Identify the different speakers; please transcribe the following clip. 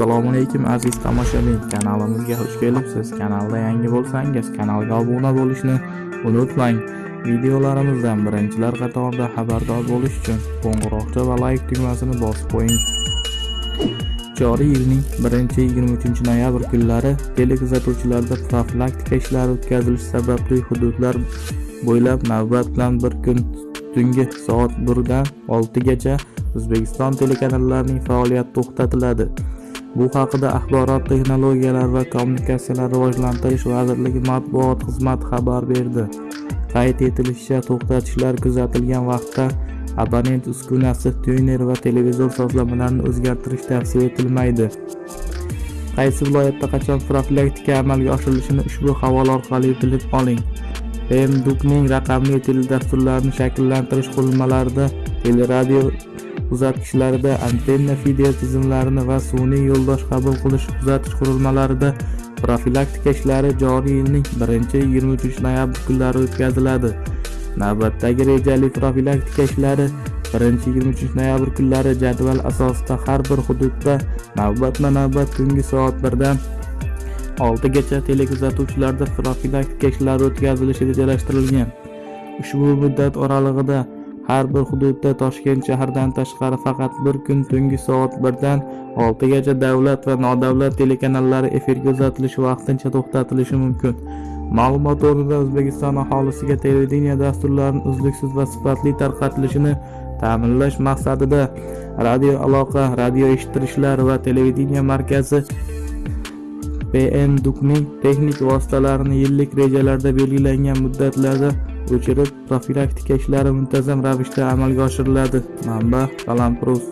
Speaker 1: assalomu alaykum aziz tomoshabin. Kanalimizga xush kelibsiz. Kanalda yangi bo'lsangiz kanalga obuna bo'lishni unutmang. Videolarimizdan birinchilar qatorida xabardor bo'lish uchun qo'ng'iroqcha va layk tugmasini bosib qo'ying. Joriy yilning 1-23 noyabr kunlari telekuzatuvchilarda profilaktika ishlari o'tkazilishi sababli hududlar bo'ylab navbat bilan bir kun tungi soat 1 dan 6 gacha o'zbekiston telekanallarining faoliyati to'xtatiladi. Bu haqida axborot texnologiyalari va kommunikatsiyalar rivojlantirish vazirligi matbuot xizmati xabar berdi. Qayd etilishicha to'xtatishlar kuzatilgan vaqtda abonent uskunasi tuner va televizor sozlamalarini o'zgartirish tavsiya etilmaydi. Qaysi viloyatda qachon profilaktika amalga oshirilishini ushbu havola orqali bilib oling. Bmdukning raqamli teledasturlarini shakllantirish qurilmalarida teleradio uzatgichlarida antenna fidel tizimlarini va sun'iy yo'ldosh qabul qilish uzatish qurilmalarida profilaktika ishlari joriy yilning 1-23 noyabr kunlari o'tkaziladi. Navbatdagi rejali profilaktika ishlari 1-23 noyabr kunlari jadval asosida har bir hududda navbatma navbat tungi soat 1 dan 6 gacha telekuzatuvchilarda profilaktika ishlari o'tkazilishi rejalashtirilgan. Ushbu muddat oralig'ida har bir hududda toshkent shahridan tashqari faqat bir kun tungi soat 1 dan 6 gacha davlat va nodavlat telekanallari efirga uzatilishi vaqtincha to'xtatilishi mumkin. Ma'lumot o'rnida o'zbekiston aholisiga televideniya dasturlarining uzluksiz va sifatli tarqatilishini ta'minlash maqsadida radio aloqa radio eshittirishlar va televideniya markazi pndukning texnik vositalarini yillik rejalarda belgilangan muddatlarda o'chirib profilaktika ishlari muntazam ravishda amalga oshiriladi. Manba balandprus